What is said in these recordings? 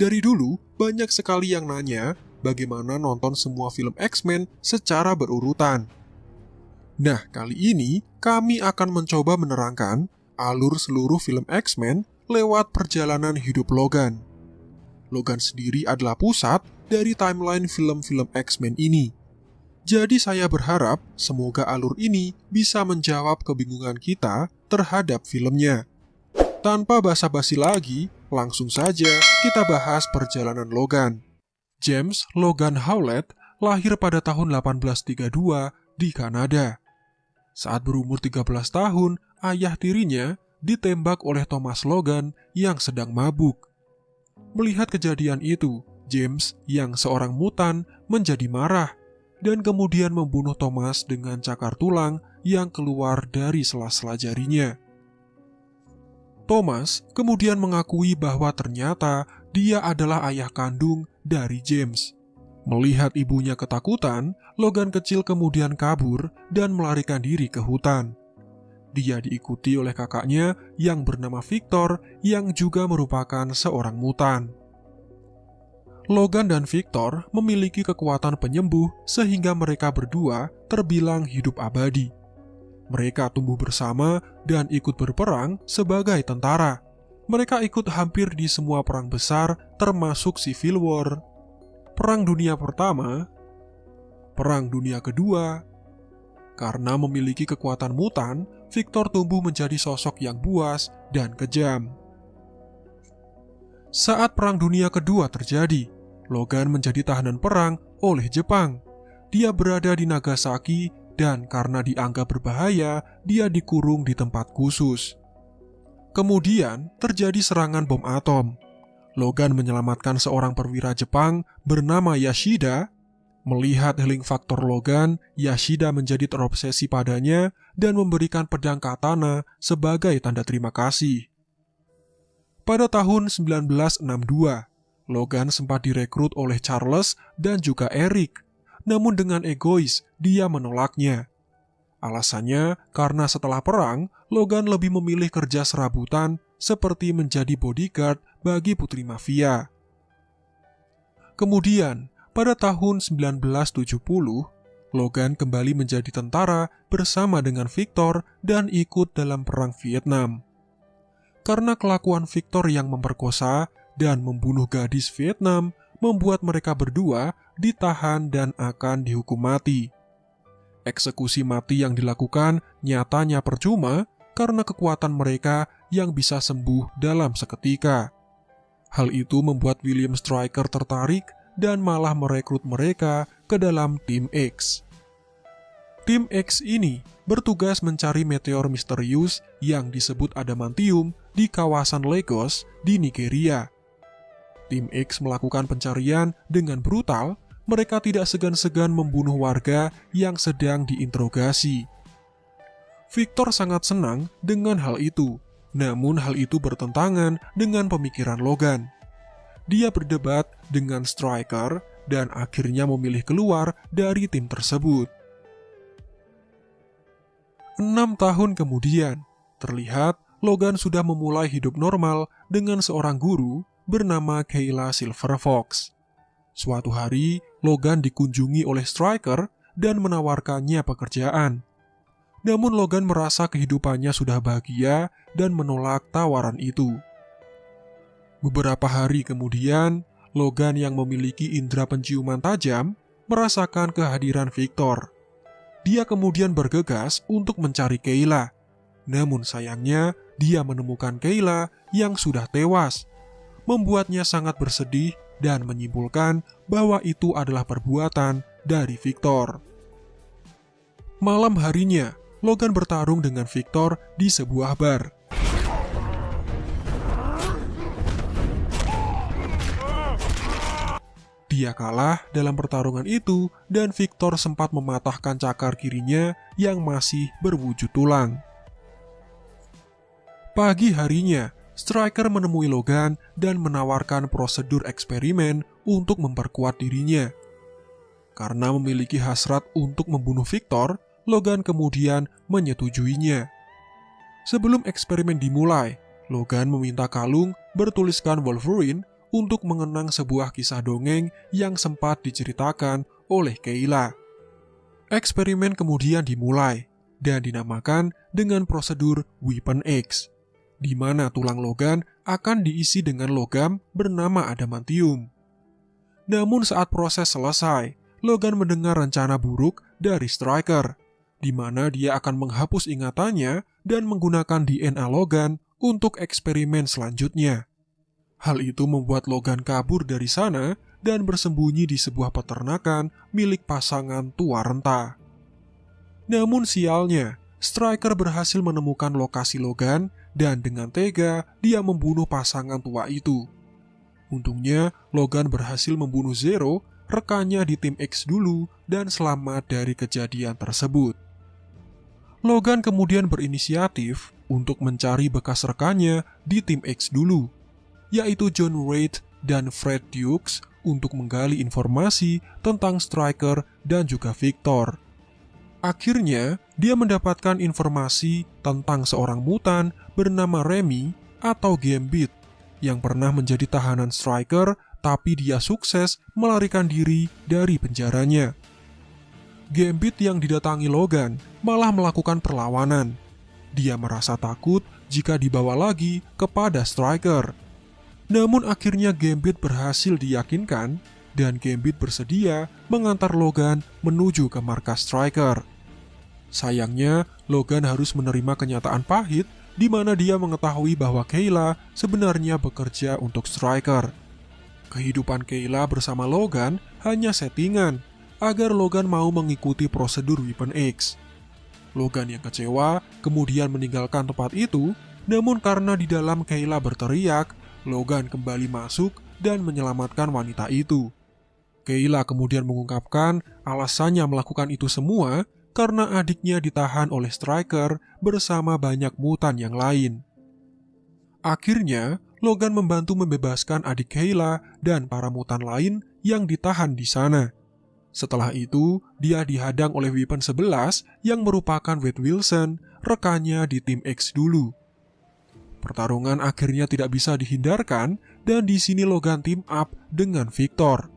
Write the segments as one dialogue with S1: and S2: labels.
S1: Dari dulu, banyak sekali yang nanya bagaimana nonton semua film X-Men secara berurutan. Nah, kali ini kami akan mencoba menerangkan alur seluruh film X-Men lewat perjalanan hidup Logan. Logan sendiri adalah pusat dari timeline film-film X-Men ini. Jadi saya berharap semoga alur ini bisa menjawab kebingungan kita terhadap filmnya. Tanpa basa-basi lagi, langsung saja kita bahas perjalanan Logan. James Logan Howlett lahir pada tahun 1832 di Kanada. Saat berumur 13 tahun, ayah tirinya ditembak oleh Thomas Logan yang sedang mabuk. Melihat kejadian itu, James yang seorang mutan menjadi marah dan kemudian membunuh Thomas dengan cakar tulang yang keluar dari sela-sela jarinya. Thomas kemudian mengakui bahwa ternyata dia adalah ayah kandung dari James. Melihat ibunya ketakutan, Logan kecil kemudian kabur dan melarikan diri ke hutan. Dia diikuti oleh kakaknya yang bernama Victor yang juga merupakan seorang mutan. Logan dan Victor memiliki kekuatan penyembuh sehingga mereka berdua terbilang hidup abadi. Mereka tumbuh bersama dan ikut berperang sebagai tentara. Mereka ikut hampir di semua perang besar, termasuk Civil War, Perang Dunia Pertama, Perang Dunia Kedua. Karena memiliki kekuatan mutan, Victor tumbuh menjadi sosok yang buas dan kejam. Saat Perang Dunia Kedua terjadi, Logan menjadi tahanan perang oleh Jepang. Dia berada di Nagasaki dan karena dianggap berbahaya, dia dikurung di tempat khusus. Kemudian terjadi serangan bom atom. Logan menyelamatkan seorang perwira Jepang bernama Yashida. Melihat healing faktor Logan, Yashida menjadi terobsesi padanya dan memberikan pedang katana sebagai tanda terima kasih. Pada tahun 1962, Logan sempat direkrut oleh Charles dan juga Eric namun dengan egois dia menolaknya. Alasannya karena setelah perang, Logan lebih memilih kerja serabutan seperti menjadi bodyguard bagi putri mafia. Kemudian, pada tahun 1970, Logan kembali menjadi tentara bersama dengan Victor dan ikut dalam perang Vietnam. Karena kelakuan Victor yang memperkosa dan membunuh gadis Vietnam membuat mereka berdua ditahan dan akan dihukum mati. Eksekusi mati yang dilakukan nyatanya percuma karena kekuatan mereka yang bisa sembuh dalam seketika. Hal itu membuat William Stryker tertarik dan malah merekrut mereka ke dalam tim X. Tim X ini bertugas mencari meteor misterius yang disebut adamantium di kawasan Lagos di Nigeria. Tim X melakukan pencarian dengan brutal mereka tidak segan-segan membunuh warga yang sedang diinterogasi. Victor sangat senang dengan hal itu, namun hal itu bertentangan dengan pemikiran Logan. Dia berdebat dengan Striker dan akhirnya memilih keluar dari tim tersebut. Enam tahun kemudian, terlihat Logan sudah memulai hidup normal dengan seorang guru bernama Kayla Silverfox. Suatu hari, Logan dikunjungi oleh Striker dan menawarkannya pekerjaan. Namun Logan merasa kehidupannya sudah bahagia dan menolak tawaran itu. Beberapa hari kemudian, Logan yang memiliki indera penciuman tajam merasakan kehadiran Victor. Dia kemudian bergegas untuk mencari Kayla. Namun sayangnya, dia menemukan Kayla yang sudah tewas. Membuatnya sangat bersedih dan menyimpulkan bahwa itu adalah perbuatan dari Victor. Malam harinya, Logan bertarung dengan Victor di sebuah bar. Dia kalah dalam pertarungan itu dan Victor sempat mematahkan cakar kirinya yang masih berwujud tulang. Pagi harinya, Striker menemui Logan dan menawarkan prosedur eksperimen untuk memperkuat dirinya. Karena memiliki hasrat untuk membunuh Victor, Logan kemudian menyetujuinya. Sebelum eksperimen dimulai, Logan meminta kalung bertuliskan Wolverine untuk mengenang sebuah kisah dongeng yang sempat diceritakan oleh Kayla. Eksperimen kemudian dimulai dan dinamakan dengan prosedur Weapon X, di mana tulang Logan akan diisi dengan logam bernama adamantium. Namun saat proses selesai, Logan mendengar rencana buruk dari Striker, di mana dia akan menghapus ingatannya dan menggunakan DNA Logan untuk eksperimen selanjutnya. Hal itu membuat Logan kabur dari sana dan bersembunyi di sebuah peternakan milik pasangan tua renta. Namun sialnya, Striker berhasil menemukan lokasi Logan dan dengan tega dia membunuh pasangan tua itu. Untungnya, Logan berhasil membunuh Zero, rekannya di tim X dulu dan selamat dari kejadian tersebut. Logan kemudian berinisiatif untuk mencari bekas rekannya di tim X dulu, yaitu John Reid dan Fred Dukes untuk menggali informasi tentang Striker dan juga Victor. Akhirnya, dia mendapatkan informasi tentang seorang mutan bernama Remy atau Gambit yang pernah menjadi tahanan Striker tapi dia sukses melarikan diri dari penjaranya. Gambit yang didatangi Logan malah melakukan perlawanan. Dia merasa takut jika dibawa lagi kepada Striker. Namun akhirnya Gambit berhasil diyakinkan dan Gambit bersedia mengantar Logan menuju ke markas Striker. Sayangnya, Logan harus menerima kenyataan pahit di mana dia mengetahui bahwa Kayla sebenarnya bekerja untuk Striker. Kehidupan Kayla bersama Logan hanya settingan agar Logan mau mengikuti prosedur Weapon X. Logan yang kecewa kemudian meninggalkan tempat itu, namun karena di dalam Kayla berteriak, Logan kembali masuk dan menyelamatkan wanita itu. Kayla kemudian mengungkapkan alasannya melakukan itu semua karena adiknya ditahan oleh Striker bersama banyak mutan yang lain. Akhirnya, Logan membantu membebaskan adik Kayla dan para mutan lain yang ditahan di sana. Setelah itu, dia dihadang oleh Weapon 11 yang merupakan Wade Wilson, rekannya di tim X dulu. Pertarungan akhirnya tidak bisa dihindarkan dan di sini Logan team up dengan Victor.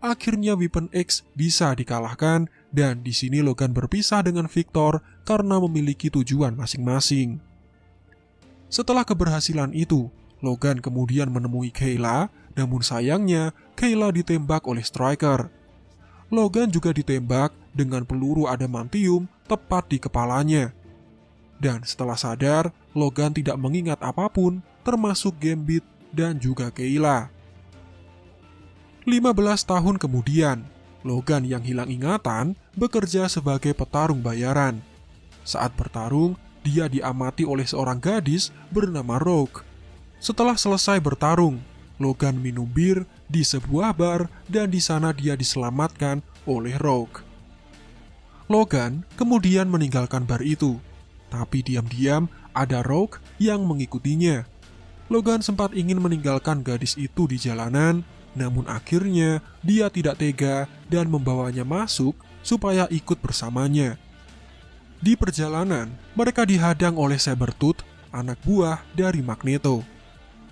S1: Akhirnya Weapon X bisa dikalahkan dan di sini Logan berpisah dengan Victor karena memiliki tujuan masing-masing. Setelah keberhasilan itu, Logan kemudian menemui Kayla, namun sayangnya Kayla ditembak oleh Striker. Logan juga ditembak dengan peluru adamantium tepat di kepalanya. Dan setelah sadar, Logan tidak mengingat apa pun, termasuk Gambit dan juga Kayla. 15 tahun kemudian, Logan yang hilang ingatan bekerja sebagai petarung bayaran. Saat bertarung, dia diamati oleh seorang gadis bernama Rogue. Setelah selesai bertarung, Logan minum bir di sebuah bar dan di sana dia diselamatkan oleh Rogue. Logan kemudian meninggalkan bar itu, tapi diam-diam ada Rogue yang mengikutinya. Logan sempat ingin meninggalkan gadis itu di jalanan, namun akhirnya dia tidak tega dan membawanya masuk supaya ikut bersamanya. Di perjalanan, mereka dihadang oleh Sabertooth, anak buah dari Magneto.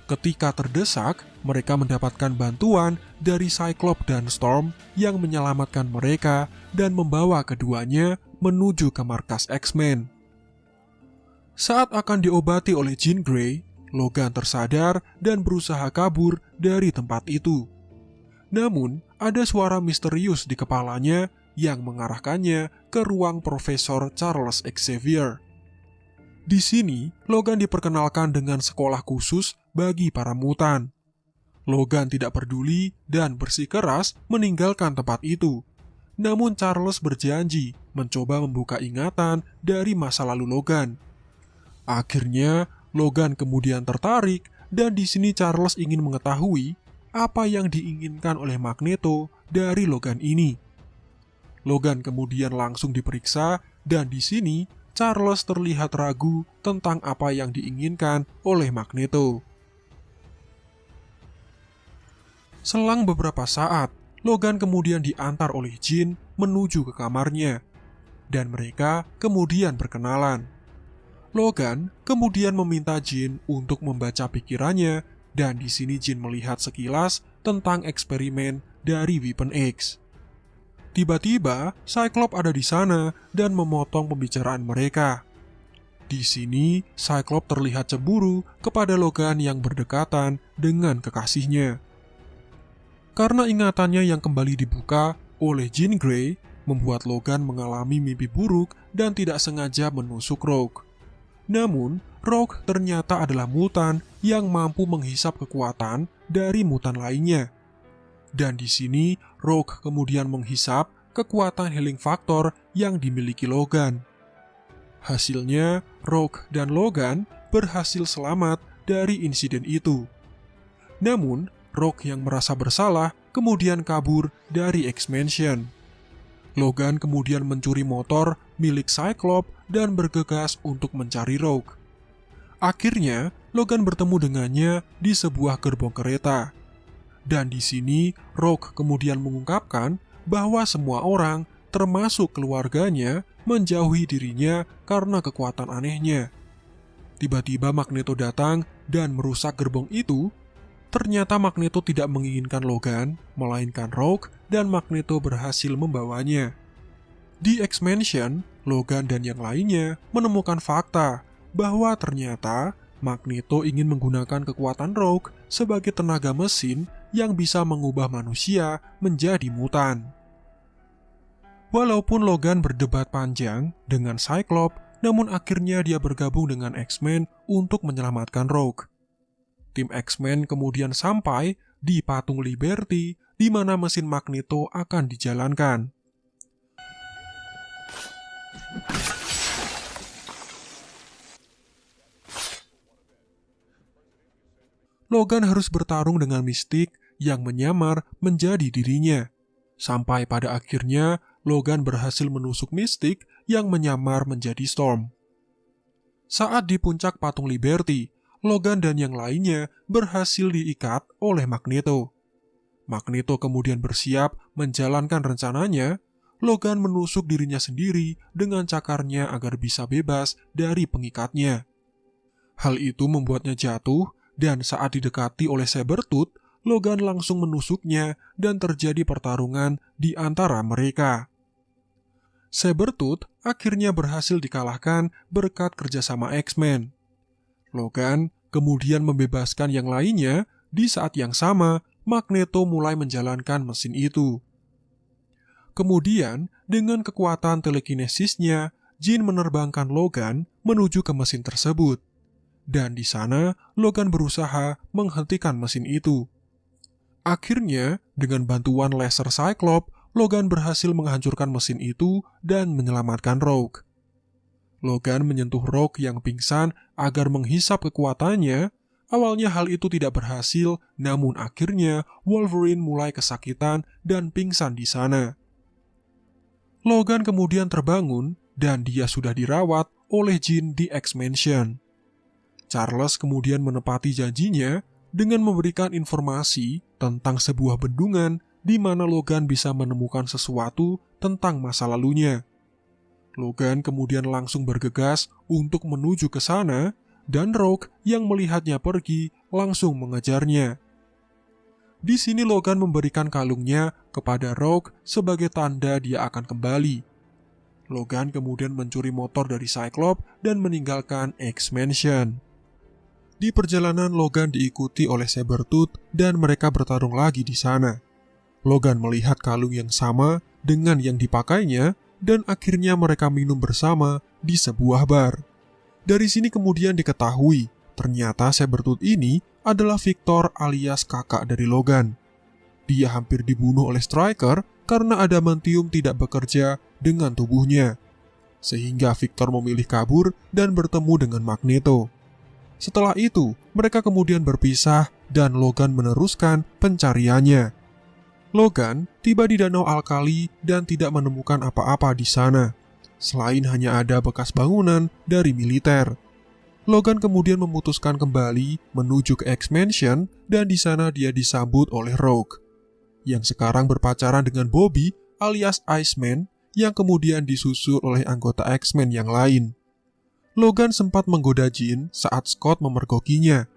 S1: Ketika terdesak, mereka mendapatkan bantuan dari Cyclops dan Storm yang menyelamatkan mereka dan membawa keduanya menuju ke markas X-Men. Saat akan diobati oleh Jean Grey, Logan tersadar dan berusaha kabur dari tempat itu. Namun, ada suara misterius di kepalanya yang mengarahkannya ke ruang Profesor Charles Xavier. Di sini, Logan diperkenalkan dengan sekolah khusus bagi para mutan. Logan tidak peduli dan bersikeras meninggalkan tempat itu. Namun Charles berjanji mencoba membuka ingatan dari masa lalu Logan. Akhirnya, Logan kemudian tertarik dan di sini Charles ingin mengetahui apa yang diinginkan oleh Magneto dari Logan ini. Logan kemudian langsung diperiksa dan di sini Charles terlihat ragu tentang apa yang diinginkan oleh Magneto. Selang beberapa saat, Logan kemudian diantar oleh Jean menuju ke kamarnya, dan mereka kemudian berkenalan. Logan kemudian meminta Jin untuk membaca pikirannya dan di sini Jin melihat sekilas tentang eksperimen dari Weapon X. Tiba-tiba, Cyclops ada di sana dan memotong pembicaraan mereka. Di sini, Cyclops terlihat cemburu kepada Logan yang berdekatan dengan kekasihnya. Karena ingatannya yang kembali dibuka oleh Jean Grey, membuat Logan mengalami mimpi buruk dan tidak sengaja menusuk Rogue. Namun, Rogue ternyata adalah mutan yang mampu menghisap kekuatan dari mutan lainnya. Dan di sini, Rogue kemudian menghisap kekuatan healing factor yang dimiliki Logan. Hasilnya, Rogue dan Logan berhasil selamat dari insiden itu. Namun, Rogue yang merasa bersalah kemudian kabur dari X-Mansion. Logan kemudian mencuri motor milik Cyclops dan bergegas untuk mencari Rogue. Akhirnya, Logan bertemu dengannya di sebuah gerbong kereta. Dan di sini, Rogue kemudian mengungkapkan bahwa semua orang, termasuk keluarganya, menjauhi dirinya karena kekuatan anehnya. Tiba-tiba Magneto datang dan merusak gerbong itu Ternyata Magneto tidak menginginkan Logan, melainkan Rogue dan Magneto berhasil membawanya. Di X-Mansion, Logan dan yang lainnya menemukan fakta bahwa ternyata Magneto ingin menggunakan kekuatan Rogue sebagai tenaga mesin yang bisa mengubah manusia menjadi mutan. Walaupun Logan berdebat panjang dengan Cyclops, namun akhirnya dia bergabung dengan X-Men untuk menyelamatkan Rogue tim X-Men kemudian sampai di patung Liberty di mana mesin Magneto akan dijalankan. Logan harus bertarung dengan mistik yang menyamar menjadi dirinya. Sampai pada akhirnya, Logan berhasil menusuk mistik yang menyamar menjadi Storm. Saat di puncak patung Liberty, Logan dan yang lainnya berhasil diikat oleh Magneto. Magneto kemudian bersiap menjalankan rencananya. Logan menusuk dirinya sendiri dengan cakarnya agar bisa bebas dari pengikatnya. Hal itu membuatnya jatuh dan saat didekati oleh Sabertooth, Logan langsung menusuknya dan terjadi pertarungan di antara mereka. Sabertooth akhirnya berhasil dikalahkan berkat kerjasama X-Men. Logan kemudian membebaskan yang lainnya. Di saat yang sama, Magneto mulai menjalankan mesin itu. Kemudian, dengan kekuatan telekinesisnya, Jin menerbangkan Logan menuju ke mesin tersebut. Dan di sana, Logan berusaha menghentikan mesin itu. Akhirnya, dengan bantuan laser Cyclops, Logan berhasil menghancurkan mesin itu dan menyelamatkan Rogue. Logan menyentuh Rogue yang pingsan agar menghisap kekuatannya. Awalnya hal itu tidak berhasil, namun akhirnya Wolverine mulai kesakitan dan pingsan di sana. Logan kemudian terbangun dan dia sudah dirawat oleh Jean di X-Mansion. Charles kemudian menepati janjinya dengan memberikan informasi tentang sebuah bendungan di mana Logan bisa menemukan sesuatu tentang masa lalunya. Logan kemudian langsung bergegas untuk menuju ke sana, dan Rogue yang melihatnya pergi langsung mengejarnya. Di sini Logan memberikan kalungnya kepada Rogue sebagai tanda dia akan kembali. Logan kemudian mencuri motor dari Cyclops dan meninggalkan X-Mansion. Di perjalanan Logan diikuti oleh Sabertooth dan mereka bertarung lagi di sana. Logan melihat kalung yang sama dengan yang dipakainya dan akhirnya mereka minum bersama di sebuah bar. Dari sini kemudian diketahui, ternyata Sabertooth ini adalah Victor alias kakak dari Logan. Dia hampir dibunuh oleh Striker karena adamantium tidak bekerja dengan tubuhnya. Sehingga Victor memilih kabur dan bertemu dengan Magneto. Setelah itu, mereka kemudian berpisah dan Logan meneruskan pencariannya. Logan tiba di Danau Alkali dan tidak menemukan apa-apa di sana, selain hanya ada bekas bangunan dari militer. Logan kemudian memutuskan kembali menuju ke X-Mansion dan di sana dia disambut oleh Rogue, yang sekarang berpacaran dengan Bobby alias Iceman yang kemudian disusul oleh anggota X-Men yang lain. Logan sempat menggoda Jean saat Scott memergokinya.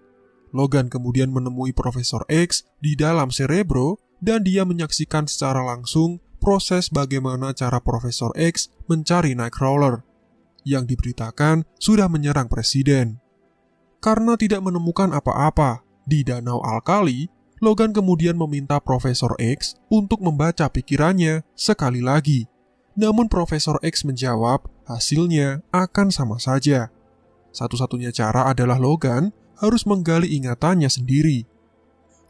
S1: Logan kemudian menemui Profesor X di dalam Cerebro dan dia menyaksikan secara langsung proses bagaimana cara Profesor X mencari Nightcrawler yang diberitakan sudah menyerang presiden. Karena tidak menemukan apa-apa di Danau Alkali, Logan kemudian meminta Profesor X untuk membaca pikirannya sekali lagi. Namun Profesor X menjawab hasilnya akan sama saja. Satu-satunya cara adalah Logan harus menggali ingatannya sendiri.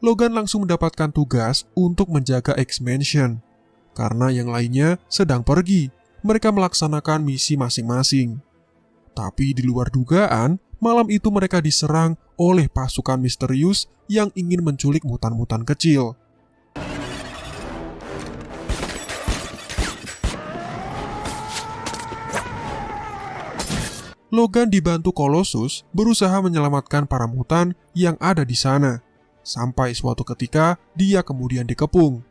S1: Logan langsung mendapatkan tugas untuk menjaga X-Mansion. Karena yang lainnya sedang pergi, mereka melaksanakan misi masing-masing. Tapi di luar dugaan, malam itu mereka diserang oleh pasukan misterius yang ingin menculik mutan-mutan kecil. Logan dibantu Colossus berusaha menyelamatkan para mutan yang ada di sana. Sampai suatu ketika dia kemudian dikepung.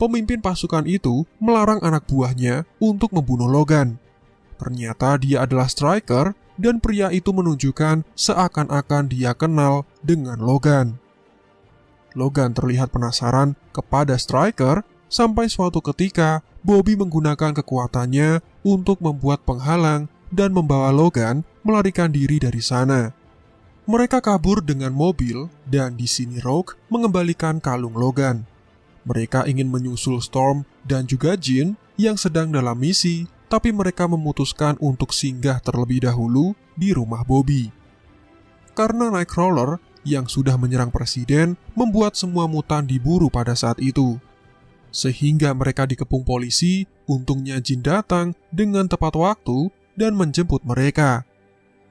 S1: Pemimpin pasukan itu melarang anak buahnya untuk membunuh Logan. Ternyata dia adalah Striker dan pria itu menunjukkan seakan-akan dia kenal dengan Logan. Logan terlihat penasaran kepada Striker sampai suatu ketika Bobby menggunakan kekuatannya untuk membuat penghalang dan membawa Logan melarikan diri dari sana. Mereka kabur dengan mobil dan di sini Rogue mengembalikan kalung Logan. Mereka ingin menyusul Storm dan juga Jean yang sedang dalam misi tapi mereka memutuskan untuk singgah terlebih dahulu di rumah Bobby. Karena Nightcrawler yang sudah menyerang presiden membuat semua mutan diburu pada saat itu. Sehingga mereka dikepung polisi, untungnya Jin datang dengan tepat waktu dan menjemput mereka.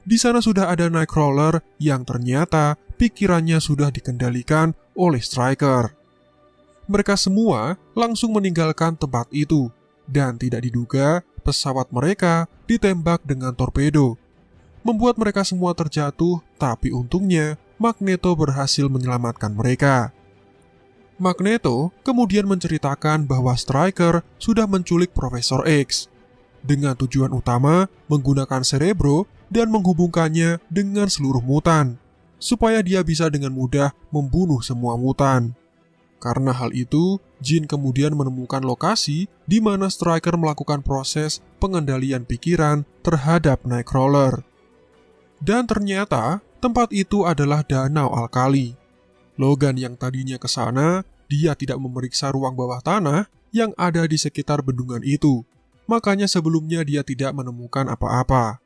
S1: Di sana sudah ada Nightcrawler yang ternyata pikirannya sudah dikendalikan oleh Striker. Mereka semua langsung meninggalkan tempat itu dan tidak diduga pesawat mereka ditembak dengan torpedo, membuat mereka semua terjatuh, tapi untungnya Magneto berhasil menyelamatkan mereka. Magneto kemudian menceritakan bahwa Striker sudah menculik Profesor X dengan tujuan utama menggunakan Cerebro dan menghubungkannya dengan seluruh mutan, supaya dia bisa dengan mudah membunuh semua mutan. Karena hal itu, Jin kemudian menemukan lokasi di mana Striker melakukan proses pengendalian pikiran terhadap Nightcrawler. Dan ternyata tempat itu adalah danau alkali. Logan yang tadinya ke sana, dia tidak memeriksa ruang bawah tanah yang ada di sekitar bendungan itu. Makanya sebelumnya dia tidak menemukan apa-apa.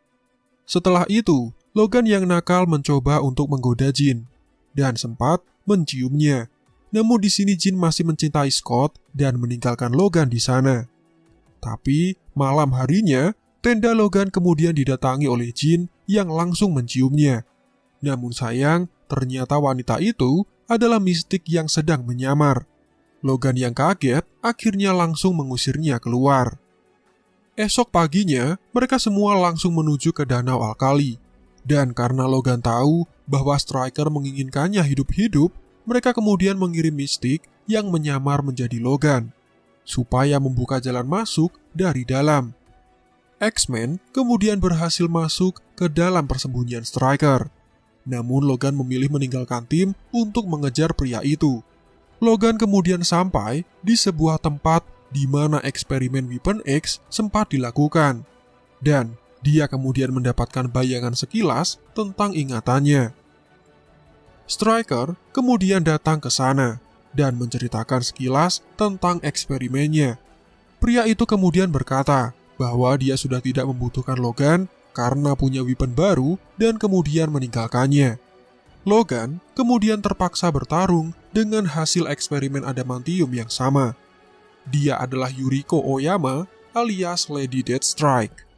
S1: Setelah itu, Logan yang nakal mencoba untuk menggoda Jin dan sempat menciumnya. Namun di sini Jin masih mencintai Scott dan meninggalkan Logan di sana. Tapi malam harinya, tenda Logan kemudian didatangi oleh Jin yang langsung menciumnya. Namun sayang, ternyata wanita itu adalah mistik yang sedang menyamar. Logan yang kaget akhirnya langsung mengusirnya keluar. Esok paginya, mereka semua langsung menuju ke Danau Alkali. Dan karena Logan tahu bahwa Striker menginginkannya hidup-hidup, mereka kemudian mengirim mistik yang menyamar menjadi Logan, supaya membuka jalan masuk dari dalam. X-Men kemudian berhasil masuk ke dalam persembunyian Striker. Namun Logan memilih meninggalkan tim untuk mengejar pria itu. Logan kemudian sampai di sebuah tempat di mana eksperimen Weapon X sempat dilakukan. Dan dia kemudian mendapatkan bayangan sekilas tentang ingatannya. Striker kemudian datang ke sana dan menceritakan sekilas tentang eksperimennya. Pria itu kemudian berkata bahwa dia sudah tidak membutuhkan Logan karena punya weapon baru dan kemudian meninggalkannya. Logan kemudian terpaksa bertarung dengan hasil eksperimen adamantium yang sama. Dia adalah Yuriko Oyama alias Lady Deathstrike.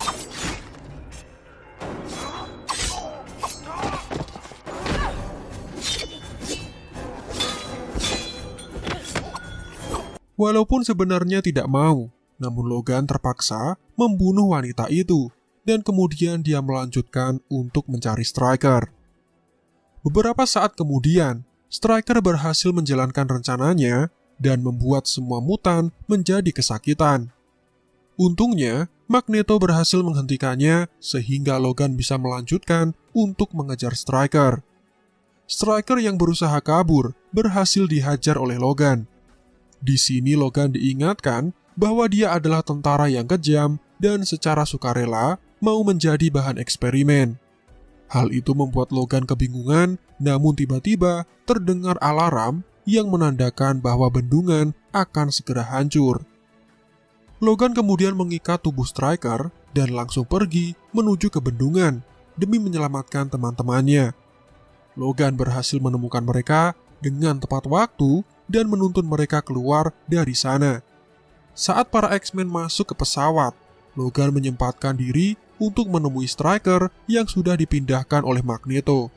S1: Walaupun sebenarnya tidak mau, namun Logan terpaksa membunuh wanita itu dan kemudian dia melanjutkan untuk mencari Striker. Beberapa saat kemudian, Striker berhasil menjalankan rencananya dan membuat semua mutan menjadi kesakitan. Untungnya, Magneto berhasil menghentikannya sehingga Logan bisa melanjutkan untuk mengejar Striker. Striker yang berusaha kabur berhasil dihajar oleh Logan. Di sini Logan diingatkan bahwa dia adalah tentara yang kejam dan secara sukarela mau menjadi bahan eksperimen. Hal itu membuat Logan kebingungan, namun tiba-tiba terdengar alarm yang menandakan bahwa bendungan akan segera hancur. Logan kemudian mengikat tubuh Striker dan langsung pergi menuju ke bendungan demi menyelamatkan teman-temannya. Logan berhasil menemukan mereka dengan tepat waktu dan menuntun mereka keluar dari sana. Saat para X-Men masuk ke pesawat, Logan menyempatkan diri untuk menemui Striker yang sudah dipindahkan oleh Magneto.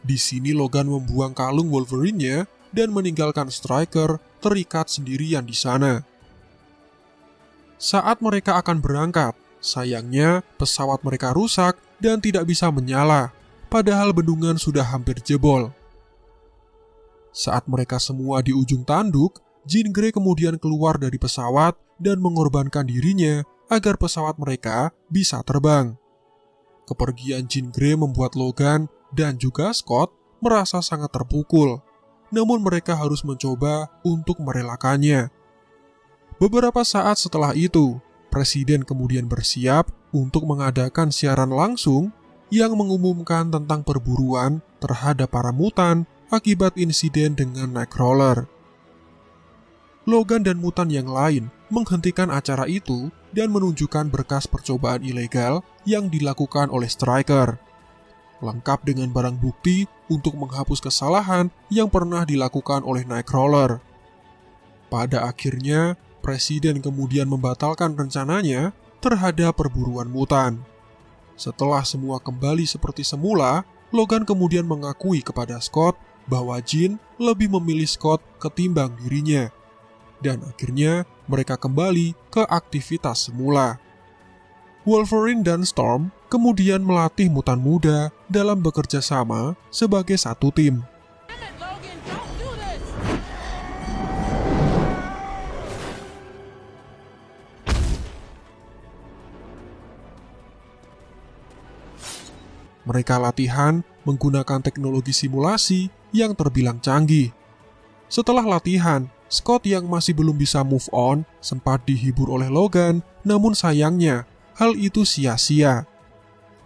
S1: Di sini Logan membuang kalung Wolverine-nya dan meninggalkan Striker terikat sendirian di sana. Saat mereka akan berangkat, sayangnya pesawat mereka rusak dan tidak bisa menyala padahal bendungan sudah hampir jebol. Saat mereka semua di ujung tanduk, Jean Grey kemudian keluar dari pesawat dan mengorbankan dirinya agar pesawat mereka bisa terbang. Kepergian Jean Grey membuat Logan dan juga Scott merasa sangat terpukul, namun mereka harus mencoba untuk merelakannya. Beberapa saat setelah itu, Presiden kemudian bersiap untuk mengadakan siaran langsung yang mengumumkan tentang perburuan terhadap para mutan akibat insiden dengan Nightcrawler. Logan dan mutan yang lain menghentikan acara itu dan menunjukkan berkas percobaan ilegal yang dilakukan oleh Striker. Lengkap dengan barang bukti untuk menghapus kesalahan yang pernah dilakukan oleh Nightcrawler. Pada akhirnya, Presiden kemudian membatalkan rencananya terhadap perburuan mutan. Setelah semua kembali seperti semula, Logan kemudian mengakui kepada Scott bahwa Jean lebih memilih Scott ketimbang dirinya. Dan akhirnya mereka kembali ke aktivitas semula. Wolverine dan Storm kemudian melatih mutan muda dalam bekerja sama sebagai satu tim. Mereka latihan menggunakan teknologi simulasi yang terbilang canggih. Setelah latihan, Scott yang masih belum bisa move on sempat dihibur oleh Logan, namun sayangnya hal itu sia-sia.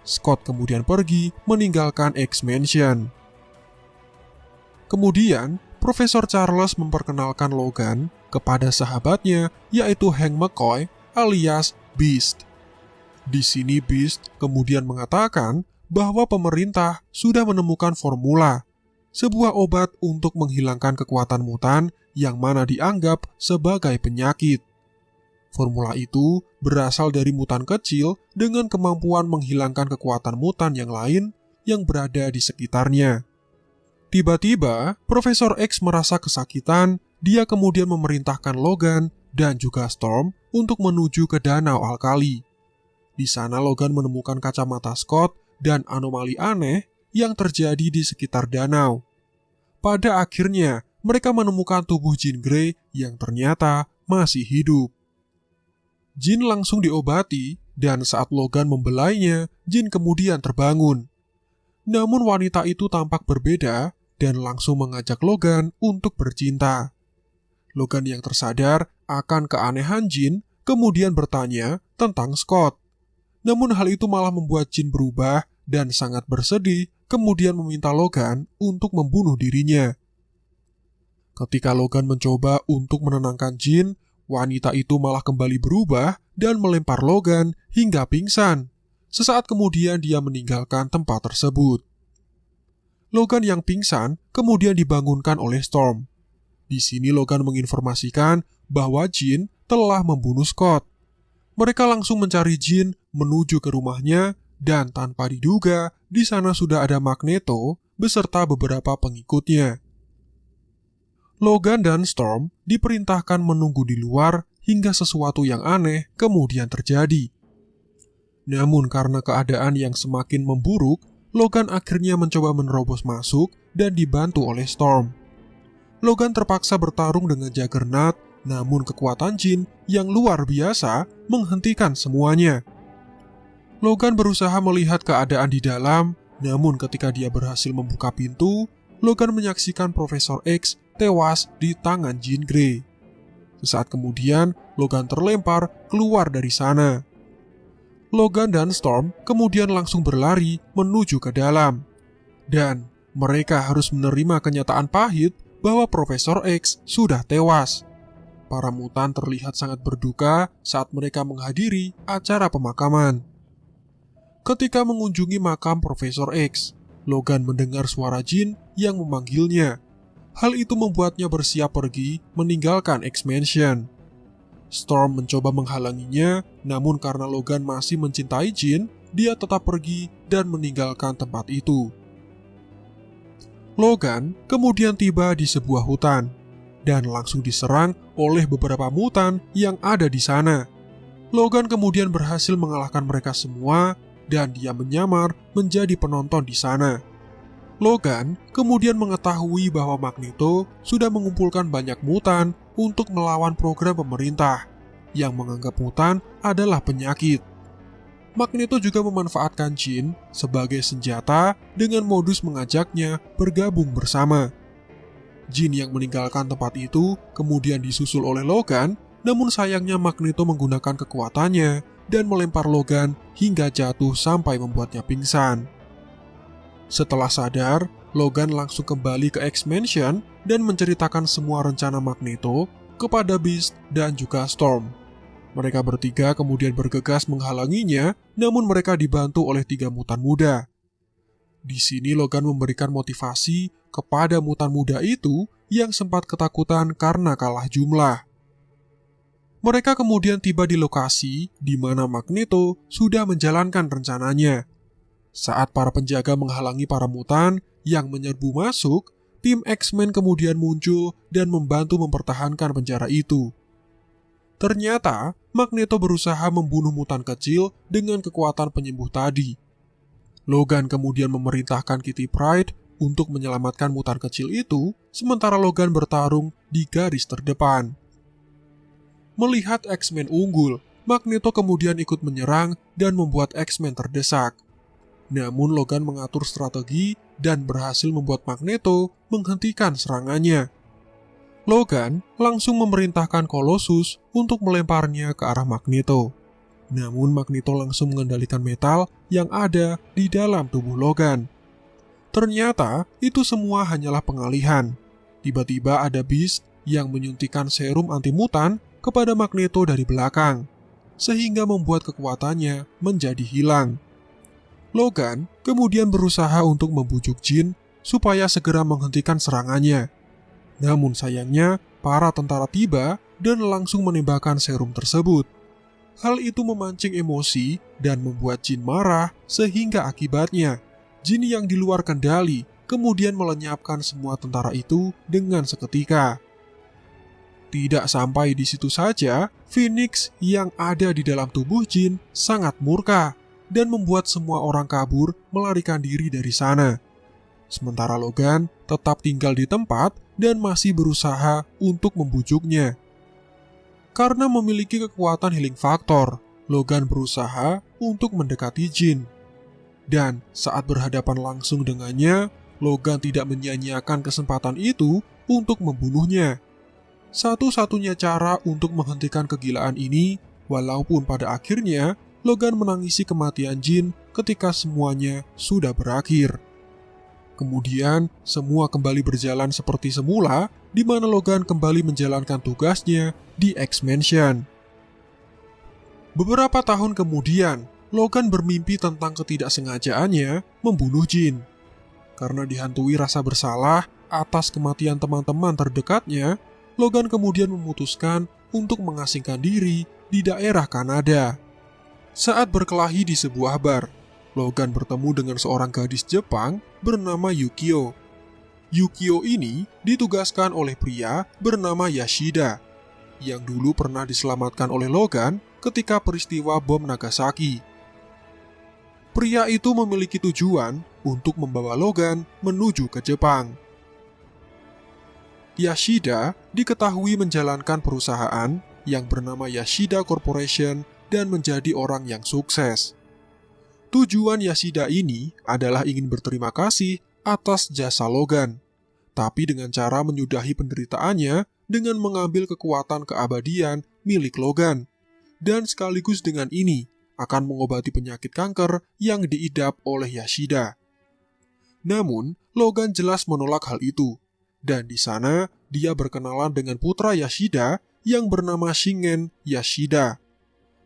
S1: Scott kemudian pergi meninggalkan X-Mansion. Kemudian, Profesor Charles memperkenalkan Logan kepada sahabatnya yaitu Hank McCoy alias Beast. Di sini Beast kemudian mengatakan bahwa pemerintah sudah menemukan formula, sebuah obat untuk menghilangkan kekuatan mutan yang mana dianggap sebagai penyakit. Formula itu berasal dari mutan kecil dengan kemampuan menghilangkan kekuatan mutan yang lain yang berada di sekitarnya. Tiba-tiba, Profesor X merasa kesakitan. Dia kemudian memerintahkan Logan dan juga Storm untuk menuju ke danau alkali. Di sana Logan menemukan kacamata Scott dan anomali aneh yang terjadi di sekitar danau. Pada akhirnya, mereka menemukan tubuh Jean Grey yang ternyata masih hidup. Jin langsung diobati, dan saat Logan membelainya, Jin kemudian terbangun. Namun wanita itu tampak berbeda dan langsung mengajak Logan untuk bercinta. Logan yang tersadar akan keanehan Jin kemudian bertanya tentang Scott. Namun hal itu malah membuat Jin berubah dan sangat bersedih kemudian meminta Logan untuk membunuh dirinya. Ketika Logan mencoba untuk menenangkan Jin, wanita itu malah kembali berubah dan melempar Logan hingga pingsan. Sesaat kemudian dia meninggalkan tempat tersebut. Logan yang pingsan kemudian dibangunkan oleh Storm. Di sini Logan menginformasikan bahwa Jin telah membunuh Scott. Mereka langsung mencari Jin menuju ke rumahnya dan tanpa diduga, di sana sudah ada Magneto beserta beberapa pengikutnya. Logan dan Storm diperintahkan menunggu di luar hingga sesuatu yang aneh kemudian terjadi. Namun karena keadaan yang semakin memburuk, Logan akhirnya mencoba menerobos masuk dan dibantu oleh Storm. Logan terpaksa bertarung dengan Juggernaut namun kekuatan Jin yang luar biasa menghentikan semuanya. Logan berusaha melihat keadaan di dalam, namun ketika dia berhasil membuka pintu, Logan menyaksikan Profesor X tewas di tangan Jean Grey. Sesaat kemudian, Logan terlempar keluar dari sana. Logan dan Storm kemudian langsung berlari menuju ke dalam. Dan mereka harus menerima kenyataan pahit bahwa Profesor X sudah tewas. Para mutan terlihat sangat berduka saat mereka menghadiri acara pemakaman. Ketika mengunjungi makam Profesor X, Logan mendengar suara Jin yang memanggilnya. Hal itu membuatnya bersiap pergi meninggalkan X-Mansion. Storm mencoba menghalanginya, namun karena Logan masih mencintai Jin, dia tetap pergi dan meninggalkan tempat itu. Logan kemudian tiba di sebuah hutan dan langsung diserang oleh beberapa mutan yang ada di sana. Logan kemudian berhasil mengalahkan mereka semua dan dia menyamar menjadi penonton di sana. Logan kemudian mengetahui bahwa Magneto sudah mengumpulkan banyak mutan untuk melawan program pemerintah yang menganggap mutan adalah penyakit. Magneto juga memanfaatkan Jin sebagai senjata dengan modus mengajaknya bergabung bersama. Jin yang meninggalkan tempat itu kemudian disusul oleh Logan, namun sayangnya Magneto menggunakan kekuatannya dan melempar Logan hingga jatuh sampai membuatnya pingsan. Setelah sadar, Logan langsung kembali ke X-Mansion dan menceritakan semua rencana Magneto kepada Beast dan juga Storm. Mereka bertiga kemudian bergegas menghalanginya, namun mereka dibantu oleh tiga mutan muda. Di sini Logan memberikan motivasi kepada mutan muda itu yang sempat ketakutan karena kalah jumlah. Mereka kemudian tiba di lokasi di mana Magneto sudah menjalankan rencananya. Saat para penjaga menghalangi para mutan yang menyerbu masuk, tim X-Men kemudian muncul dan membantu mempertahankan penjara itu. Ternyata, Magneto berusaha membunuh mutan kecil dengan kekuatan penyembuh tadi. Logan kemudian memerintahkan Kitty Pryde untuk menyelamatkan mutan kecil itu, sementara Logan bertarung di garis terdepan. Melihat X-Men unggul, Magneto kemudian ikut menyerang dan membuat X-Men terdesak. Namun Logan mengatur strategi dan berhasil membuat Magneto menghentikan serangannya. Logan langsung memerintahkan Colossus untuk melemparnya ke arah Magneto. Namun Magneto langsung mengendalikan metal yang ada di dalam tubuh Logan. Ternyata itu semua hanyalah pengalihan. Tiba-tiba ada Beast yang menyuntikkan serum anti mutan kepada Magneto dari belakang, sehingga membuat kekuatannya menjadi hilang. Logan kemudian berusaha untuk membujuk Jin supaya segera menghentikan serangannya. Namun sayangnya, para tentara tiba dan langsung menembakkan serum tersebut. Hal itu memancing emosi dan membuat Jin marah sehingga akibatnya Jin yang di luar kendali kemudian melenyapkan semua tentara itu dengan seketika. Tidak sampai di situ saja, Phoenix yang ada di dalam tubuh Jin sangat murka dan membuat semua orang kabur melarikan diri dari sana. Sementara Logan tetap tinggal di tempat dan masih berusaha untuk membujuknya. Karena memiliki kekuatan healing factor, Logan berusaha untuk mendekati Jin. Dan saat berhadapan langsung dengannya, Logan tidak menyia-nyiakan kesempatan itu untuk membunuhnya. Satu-satunya cara untuk menghentikan kegilaan ini, walaupun pada akhirnya Logan menangisi kematian Jin ketika semuanya sudah berakhir. Kemudian, semua kembali berjalan seperti semula, di mana Logan kembali menjalankan tugasnya di X-Mansion. Beberapa tahun kemudian, Logan bermimpi tentang ketidaksengajaannya membunuh Jin. Karena dihantui rasa bersalah atas kematian teman-teman terdekatnya, Logan kemudian memutuskan untuk mengasingkan diri di daerah Kanada. Saat berkelahi di sebuah bar, Logan bertemu dengan seorang gadis Jepang bernama Yukio. Yukio ini ditugaskan oleh pria bernama Yashida, yang dulu pernah diselamatkan oleh Logan ketika peristiwa bom Nagasaki. Pria itu memiliki tujuan untuk membawa Logan menuju ke Jepang. Yashida diketahui menjalankan perusahaan yang bernama Yashida Corporation dan menjadi orang yang sukses. Tujuan Yashida ini adalah ingin berterima kasih atas jasa Logan, tapi dengan cara menyudahi penderitaannya dengan mengambil kekuatan keabadian milik Logan, dan sekaligus dengan ini akan mengobati penyakit kanker yang diidap oleh Yashida. Namun, Logan jelas menolak hal itu, dan di sana dia berkenalan dengan putra Yashida yang bernama Shingen Yashida.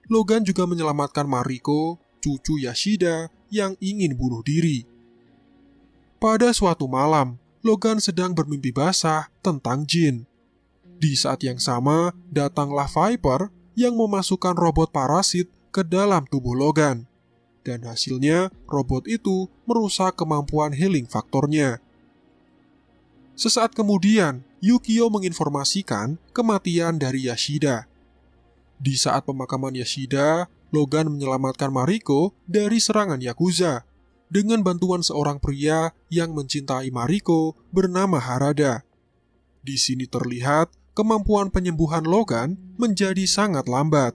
S1: Logan juga menyelamatkan Mariko cucu Yashida yang ingin bunuh diri. Pada suatu malam, Logan sedang bermimpi basah tentang jin. Di saat yang sama, datanglah Viper yang memasukkan robot parasit ke dalam tubuh Logan. Dan hasilnya, robot itu merusak kemampuan healing faktornya. Sesaat kemudian, Yukio menginformasikan kematian dari Yashida. Di saat pemakaman Yashida, Logan menyelamatkan Mariko dari serangan Yakuza dengan bantuan seorang pria yang mencintai Mariko bernama Harada. Di sini terlihat kemampuan penyembuhan Logan menjadi sangat lambat.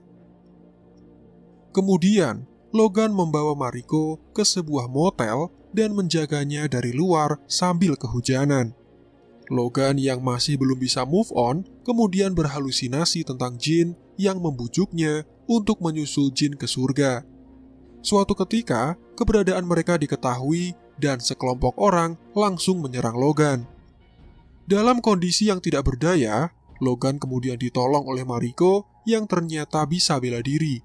S1: Kemudian, Logan membawa Mariko ke sebuah motel dan menjaganya dari luar sambil kehujanan. Logan yang masih belum bisa move on kemudian berhalusinasi tentang jin yang membujuknya untuk menyusul jin ke surga. Suatu ketika, keberadaan mereka diketahui dan sekelompok orang langsung menyerang Logan. Dalam kondisi yang tidak berdaya, Logan kemudian ditolong oleh Mariko yang ternyata bisa bela diri.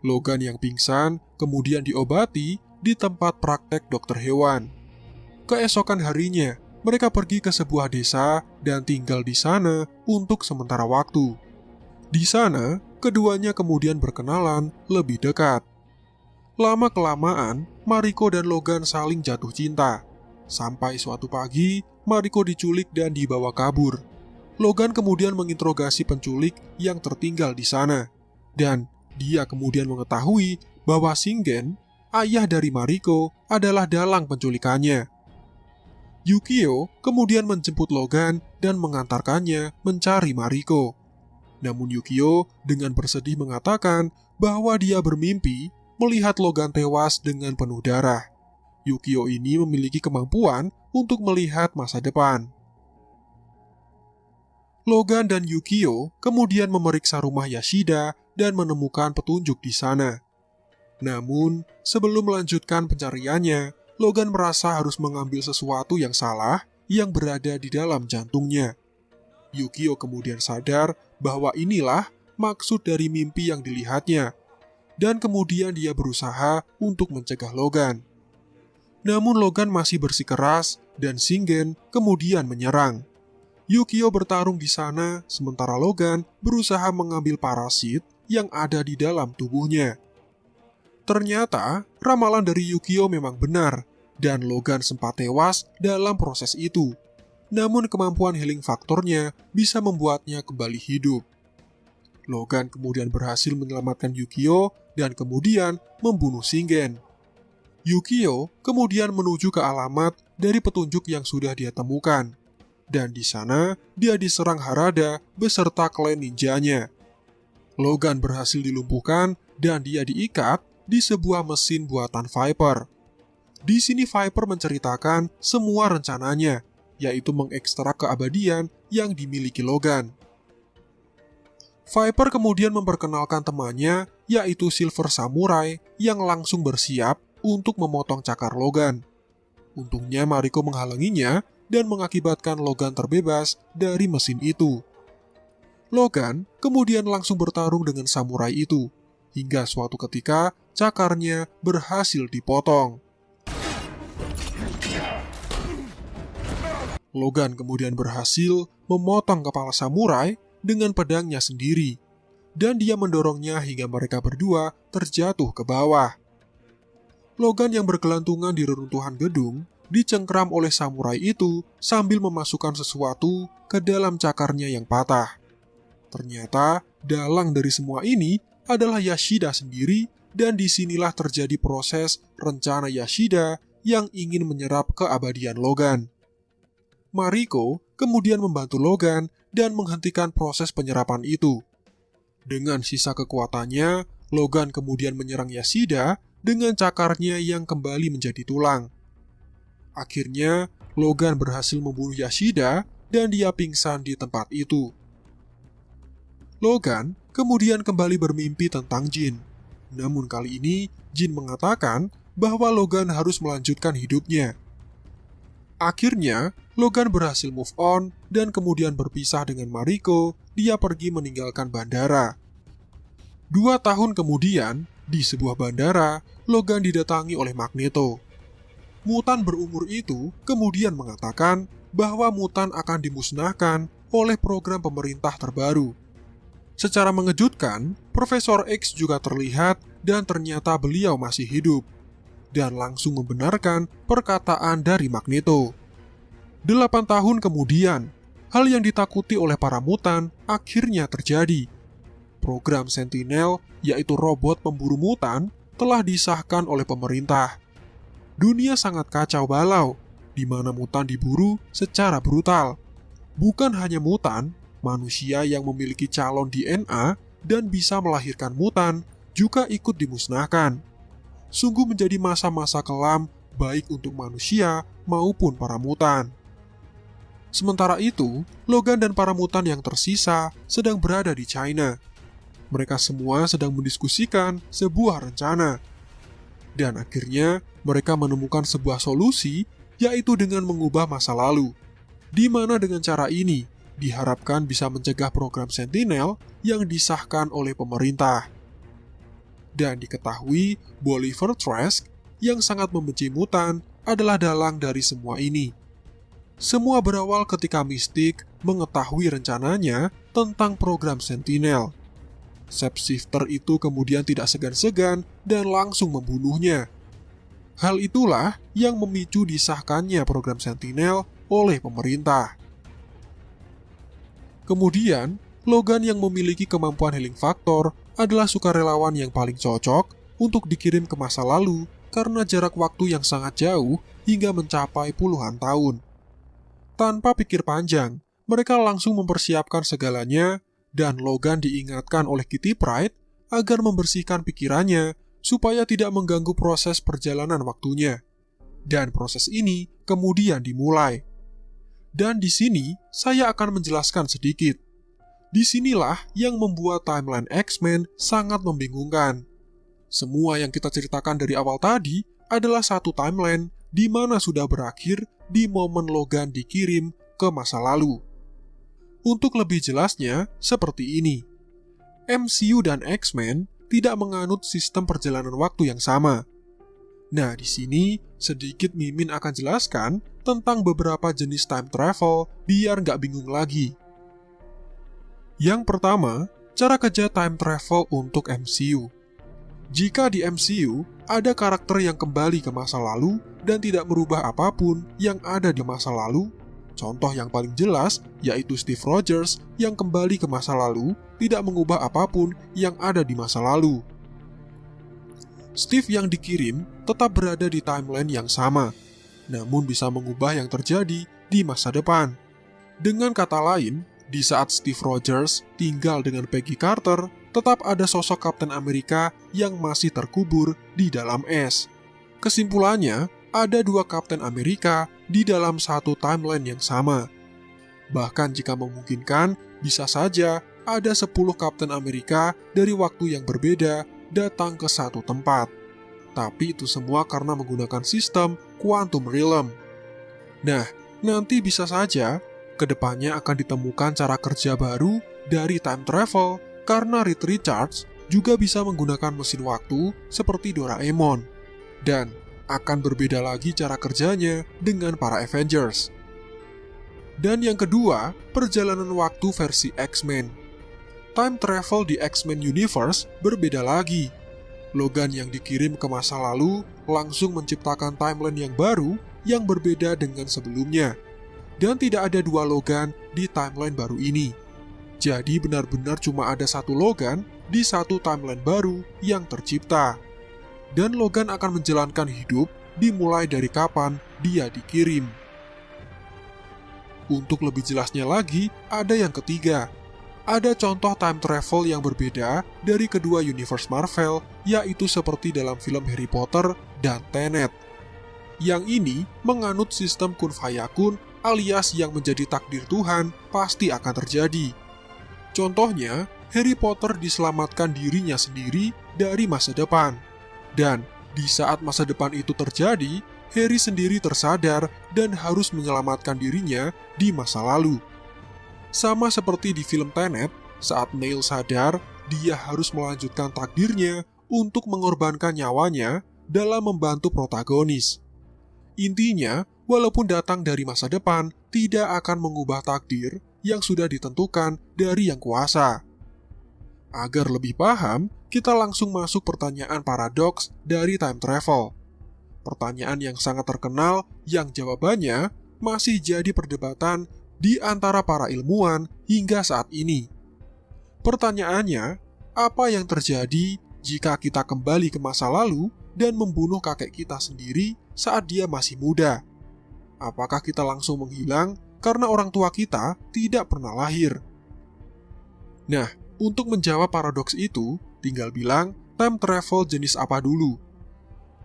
S1: Logan yang pingsan kemudian diobati di tempat praktek dokter hewan. Keesokan harinya, mereka pergi ke sebuah desa dan tinggal di sana untuk sementara waktu. Di sana, keduanya kemudian berkenalan lebih dekat. Lama-kelamaan, Mariko dan Logan saling jatuh cinta. Sampai suatu pagi, Mariko diculik dan dibawa kabur. Logan kemudian menginterogasi penculik yang tertinggal di sana. Dan dia kemudian mengetahui bahwa Singen, ayah dari Mariko, adalah dalang penculikannya. Yukio kemudian menjemput Logan dan mengantarkannya mencari Mariko. Namun Yukio dengan bersedih mengatakan bahwa dia bermimpi melihat Logan tewas dengan penuh darah. Yukio ini memiliki kemampuan untuk melihat masa depan. Logan dan Yukio kemudian memeriksa rumah Yashida dan menemukan petunjuk di sana. Namun, sebelum melanjutkan pencariannya, Logan merasa harus mengambil sesuatu yang salah yang berada di dalam jantungnya. Yukio kemudian sadar bahwa inilah maksud dari mimpi yang dilihatnya, dan kemudian dia berusaha untuk mencegah Logan. Namun Logan masih bersikeras dan Singen kemudian menyerang. Yukio bertarung di sana, sementara Logan berusaha mengambil parasit yang ada di dalam tubuhnya. Ternyata, ramalan dari Yukio memang benar, dan Logan sempat tewas dalam proses itu namun kemampuan healing faktornya bisa membuatnya kembali hidup. Logan kemudian berhasil menyelamatkan Yukio dan kemudian membunuh Shingen. Yukio kemudian menuju ke alamat dari petunjuk yang sudah dia temukan. Dan di sana, dia diserang Harada beserta klan ninjanya. Logan berhasil dilumpuhkan dan dia diikat di sebuah mesin buatan Viper. Di sini Viper menceritakan semua rencananya yaitu mengekstrak keabadian yang dimiliki Logan. Viper kemudian memperkenalkan temannya, yaitu Silver Samurai, yang langsung bersiap untuk memotong cakar Logan. Untungnya Mariko menghalanginya dan mengakibatkan Logan terbebas dari mesin itu. Logan kemudian langsung bertarung dengan samurai itu, hingga suatu ketika cakarnya berhasil dipotong. Logan kemudian berhasil memotong kepala samurai dengan pedangnya sendiri, dan dia mendorongnya hingga mereka berdua terjatuh ke bawah. Logan yang bergelantungan di reruntuhan gedung dicengkram oleh samurai itu sambil memasukkan sesuatu ke dalam cakarnya yang patah. Ternyata, dalang dari semua ini adalah Yashida sendiri dan di sinilah terjadi proses rencana Yashida yang ingin menyerap keabadian Logan. Mariko kemudian membantu Logan dan menghentikan proses penyerapan itu. Dengan sisa kekuatannya, Logan kemudian menyerang Yashida dengan cakarnya yang kembali menjadi tulang. Akhirnya, Logan berhasil membunuh Yashida dan dia pingsan di tempat itu. Logan kemudian kembali bermimpi tentang Jin. Namun kali ini, Jin mengatakan bahwa Logan harus melanjutkan hidupnya. Akhirnya, Logan berhasil move on dan kemudian berpisah dengan Mariko. Dia pergi meninggalkan bandara. Dua tahun kemudian, di sebuah bandara, Logan didatangi oleh Magneto. Mutan berumur itu kemudian mengatakan bahwa mutan akan dimusnahkan oleh program pemerintah terbaru. Secara mengejutkan, Profesor X juga terlihat dan ternyata beliau masih hidup dan langsung membenarkan perkataan dari Magneto. Delapan tahun kemudian, hal yang ditakuti oleh para mutan akhirnya terjadi. Program Sentinel, yaitu robot pemburu mutan, telah disahkan oleh pemerintah. Dunia sangat kacau balau, di mana mutan diburu secara brutal. Bukan hanya mutan, manusia yang memiliki calon DNA dan bisa melahirkan mutan juga ikut dimusnahkan sungguh menjadi masa-masa kelam baik untuk manusia maupun para mutan. Sementara itu, Logan dan para mutan yang tersisa sedang berada di China. Mereka semua sedang mendiskusikan sebuah rencana. Dan akhirnya, mereka menemukan sebuah solusi, yaitu dengan mengubah masa lalu. Di mana dengan cara ini, diharapkan bisa mencegah program Sentinel yang disahkan oleh pemerintah dan diketahui Bolivar Trask yang sangat membenci mutan adalah dalang dari semua ini. Semua berawal ketika Mystic mengetahui rencananya tentang program Sentinel. Shapeshifter itu kemudian tidak segan-segan dan langsung membunuhnya. Hal itulah yang memicu disahkannya program Sentinel oleh pemerintah. Kemudian, Logan yang memiliki kemampuan healing factor adalah sukarelawan yang paling cocok untuk dikirim ke masa lalu karena jarak waktu yang sangat jauh hingga mencapai puluhan tahun. Tanpa pikir panjang, mereka langsung mempersiapkan segalanya dan Logan diingatkan oleh Kitty Pride agar membersihkan pikirannya supaya tidak mengganggu proses perjalanan waktunya. Dan proses ini kemudian dimulai. Dan di sini saya akan menjelaskan sedikit Di sinilah yang membuat timeline X-Men sangat membingungkan. Semua yang kita ceritakan dari awal tadi adalah satu timeline di mana sudah berakhir di momen Logan dikirim ke masa lalu. Untuk lebih jelasnya, seperti ini. MCU dan X-Men tidak menganut sistem perjalanan waktu yang sama. Nah, di sini sedikit Mimin akan jelaskan tentang beberapa jenis time travel biar nggak bingung lagi. Yang pertama, cara kerja time travel untuk MCU. Jika di MCU ada karakter yang kembali ke masa lalu dan tidak merubah apa pun yang ada di masa lalu, contoh yang paling jelas yaitu Steve Rogers yang kembali ke masa lalu tidak mengubah apa pun yang ada di masa lalu. Steve yang dikirim tetap berada di timeline yang sama, namun bisa mengubah yang terjadi di masa depan. Dengan kata lain, di saat Steve Rogers tinggal dengan Peggy Carter, tetap ada sosok Kapten Amerika yang masih terkubur di dalam es. Kesimpulannya, ada dua Kapten Amerika di dalam satu timeline yang sama. Bahkan jika memungkinkan, bisa saja ada 10 Kapten Amerika dari waktu yang berbeda datang ke satu tempat. Tapi itu semua karena menggunakan sistem Quantum Realm. Nah, nanti bisa saja ke depannya akan ditemukan cara kerja baru dari time travel karena Reed Richards juga bisa menggunakan mesin waktu seperti Doraemon dan akan berbeda lagi cara kerjanya dengan para Avengers. Dan yang kedua, perjalanan waktu versi X-Men. Time travel di X-Men Universe berbeda lagi. Logan yang dikirim ke masa lalu langsung menciptakan timeline yang baru yang berbeda dengan sebelumnya dan tidak ada dua Logan di timeline baru ini. Jadi benar-benar cuma ada satu Logan di satu timeline baru yang tercipta. Dan Logan akan menjalankan hidup dimulai dari kapan dia dikirim. Untuk lebih jelasnya lagi, ada yang ketiga. Ada contoh time travel yang berbeda dari kedua universe Marvel, yaitu seperti dalam film Harry Potter dan Tenet. Yang ini menganut sistem kun fayakun alias yang menjadi takdir Tuhan pasti akan terjadi. Contohnya, Harry Potter diselamatkan dirinya sendiri dari masa depan. Dan di saat masa depan itu terjadi, Harry sendiri tersadar dan harus menyelamatkan dirinya di masa lalu. Sama seperti di film Tenet, saat Neil sadar dia harus melanjutkan takdirnya untuk mengorbankan nyawanya dalam membantu protagonis. Intinya, walaupun datang dari masa depan, tidak akan mengubah takdir yang sudah ditentukan dari yang kuasa. Agar lebih paham, kita langsung masuk pertanyaan paradoks dari time travel. Pertanyaan yang sangat terkenal yang jawabannya masih jadi perdebatan di antara para ilmuwan hingga saat ini. Pertanyaannya, apa yang terjadi jika kita kembali ke masa lalu dan membunuh kakek kita sendiri saat dia masih muda? Apakah kita langsung menghilang karena orang tua kita tidak pernah lahir? Nah, untuk menjawab paradoks itu, tinggal bilang time travel jenis apa dulu.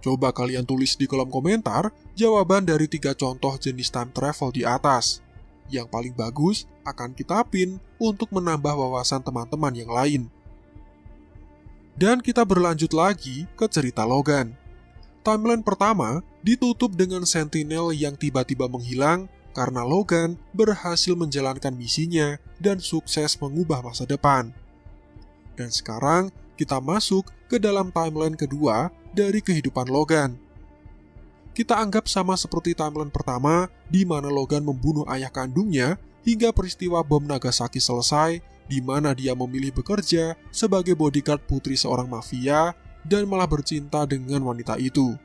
S1: Coba kalian tulis di kolom komentar jawaban dari tiga contoh jenis time travel di atas. Yang paling bagus akan kita pin untuk menambah wawasan teman-teman yang lain. Dan kita berlanjut lagi ke cerita Logan. Timeline pertama ditutup dengan Sentinel yang tiba-tiba menghilang karena Logan berhasil menjalankan misinya dan sukses mengubah masa depan. Dan sekarang kita masuk ke dalam timeline kedua dari kehidupan Logan. Kita anggap sama seperti timeline pertama di mana Logan membunuh ayah kandungnya hingga peristiwa bom Nagasaki selesai di mana dia memilih bekerja sebagai bodyguard putri seorang mafia dan malah bercinta dengan wanita itu.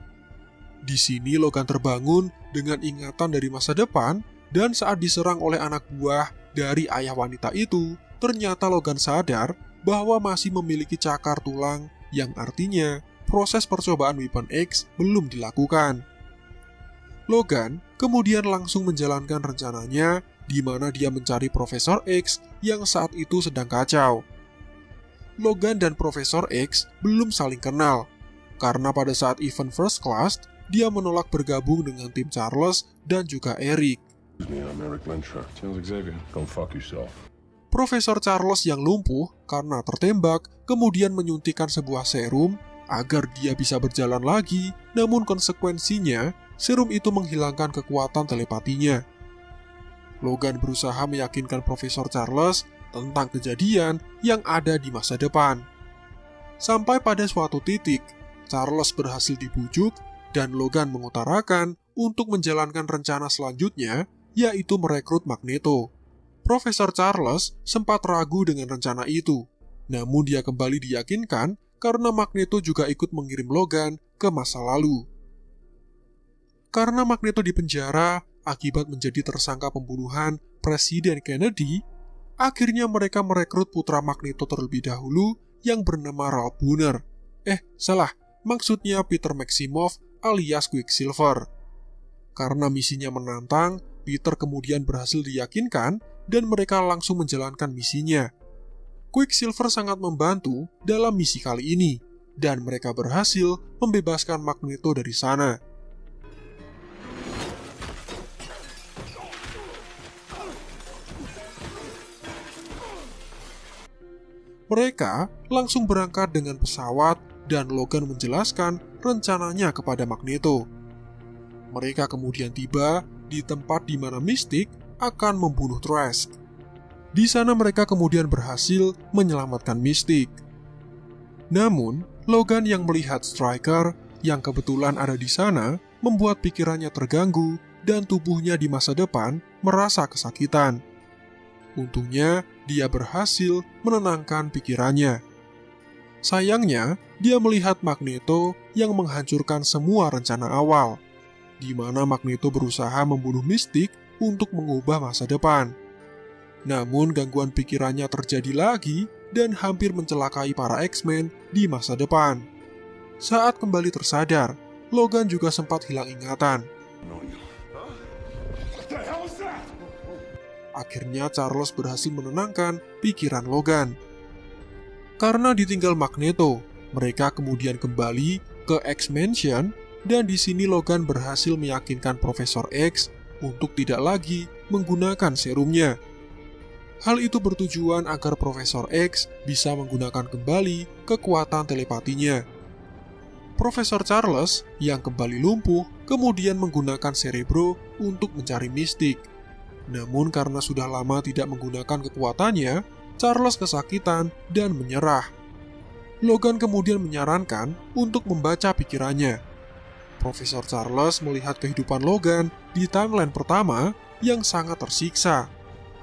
S1: Di sini Logan terbangun dengan ingatan dari masa depan dan saat diserang oleh anak buah dari ayah wanita itu, ternyata Logan sadar bahwa masih memiliki cakar tulang yang artinya proses percobaan Weapon X belum dilakukan. Logan kemudian langsung menjalankan rencananya di mana dia mencari Profesor X yang saat itu sedang kacau. Logan dan Profesor X belum saling kenal, karena pada saat event First Class, dia menolak bergabung dengan tim Charles dan juga Eric. Profesor Charles yang lumpuh karena tertembak kemudian menyuntikkan sebuah serum agar dia bisa berjalan lagi, namun konsekuensinya serum itu menghilangkan kekuatan telepatinya. Logan berusaha meyakinkan Profesor Charles tentang kejadian yang ada di masa depan. Sampai pada suatu titik, Charles berhasil dibujuk dan Logan mengutarakan untuk menjalankan rencana selanjutnya, yaitu merekrut Magneto. Profesor Charles sempat ragu dengan rencana itu, namun dia kembali diyakinkan karena Magneto juga ikut mengirim Logan ke masa lalu. Karena Magneto dipenjara akibat menjadi tersangka pembunuhan Presiden Kennedy, akhirnya mereka merekrut putra Magneto terlebih dahulu yang bernama Ralph Boner. Eh, salah, maksudnya Peter Maximoff alias Quicksilver. Karena misinya menantang, Peter kemudian berhasil diyakinkan dan mereka langsung menjalankan misinya. Quicksilver sangat membantu dalam misi kali ini, dan mereka berhasil membebaskan Magneto dari sana. Mereka langsung berangkat dengan pesawat dan Logan menjelaskan rencananya kepada Magneto. Mereka kemudian tiba di tempat di mana Mystic akan membunuh Trask. Di sana mereka kemudian berhasil menyelamatkan Mystic. Namun, Logan yang melihat Striker yang kebetulan ada di sana membuat pikirannya terganggu dan tubuhnya di masa depan merasa kesakitan. Untungnya, dia berhasil menenangkan pikirannya. Sayangnya, dia melihat Magneto yang menghancurkan semua rencana awal, di mana Magneto berusaha membunuh Mystic untuk mengubah masa depan. Namun gangguan pikirannya terjadi lagi dan hampir mencelakai para X-Men di masa depan. Saat kembali tersadar, Logan juga sempat hilang ingatan. akhirnya Charles berhasil menenangkan pikiran Logan. Karena ditinggal Magneto, mereka kemudian kembali ke X-Mansion dan di sini Logan berhasil meyakinkan Profesor X untuk tidak lagi menggunakan serumnya. Hal itu bertujuan agar Profesor X bisa menggunakan kembali kekuatan telepatinya. Profesor Charles yang kembali lumpuh kemudian menggunakan Cerebro untuk mencari mistik. Namun karena sudah lama tidak menggunakan kekuatannya, Charles kesakitan dan menyerah. Logan kemudian menyarankan untuk membaca pikirannya. Profesor Charles melihat kehidupan Logan di timeline pertama yang sangat tersiksa.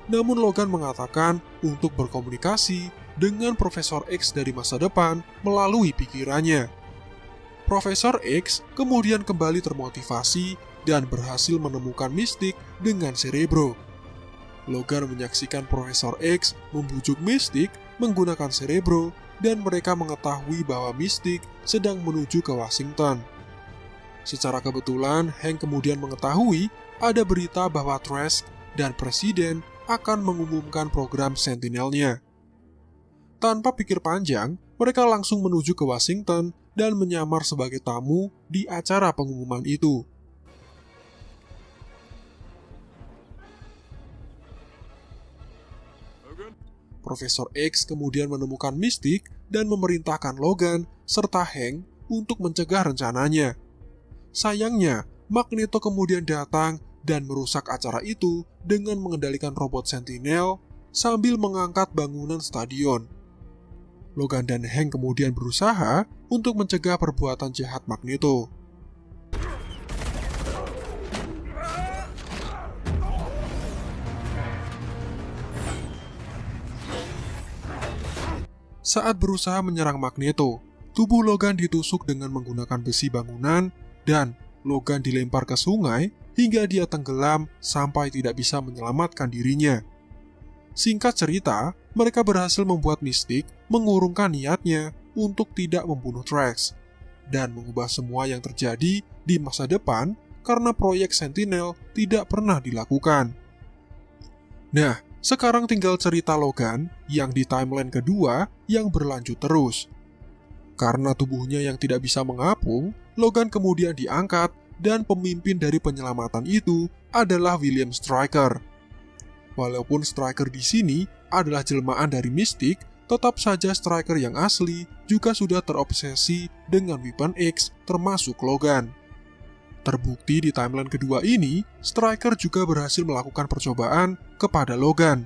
S1: Namun Logan mengatakan untuk berkomunikasi dengan Profesor X dari masa depan melalui pikirannya. Profesor X kemudian kembali termotivasi dan berhasil menemukan mistik dengan Cerebro. Logan menyaksikan Profesor X membujuk mistik menggunakan Cerebro dan mereka mengetahui bahwa mistik sedang menuju ke Washington. Secara kebetulan, Hank kemudian mengetahui ada berita bahwa Trask dan Presiden akan mengumumkan program Sentinelnya. Tanpa pikir panjang, mereka langsung menuju ke Washington dan menyamar sebagai tamu di acara pengumuman itu. Profesor X kemudian menemukan Mystic dan memerintahkan Logan serta Hank untuk mencegah rencananya. Sayangnya, Magneto kemudian datang dan merusak acara itu dengan mengendalikan robot Sentinel sambil mengangkat bangunan stadion. Logan dan Hank kemudian berusaha untuk mencegah perbuatan jahat Magneto. Saat berusaha menyerang Magneto, tubuh Logan ditusuk dengan menggunakan besi bangunan dan Logan dilempar ke sungai hingga dia tenggelam sampai tidak bisa menyelamatkan dirinya. Singkat cerita, mereka berhasil membuat Mystic mengurungkan niatnya untuk tidak membunuh Trax dan mengubah semua yang terjadi di masa depan karena proyek Sentinel tidak pernah dilakukan. Nah, sekarang tinggal cerita Logan yang di timeline kedua yang berlanjut terus. Karena tubuhnya yang tidak bisa mengapung, Logan kemudian diangkat dan pemimpin dari penyelamatan itu adalah William Stryker Walaupun striker di sini adalah jelmaan dari Mystic, tetap saja striker yang asli juga sudah terobsesi dengan Weapon X termasuk Logan. Terbukti di timeline kedua ini, Striker juga berhasil melakukan percobaan kepada Logan.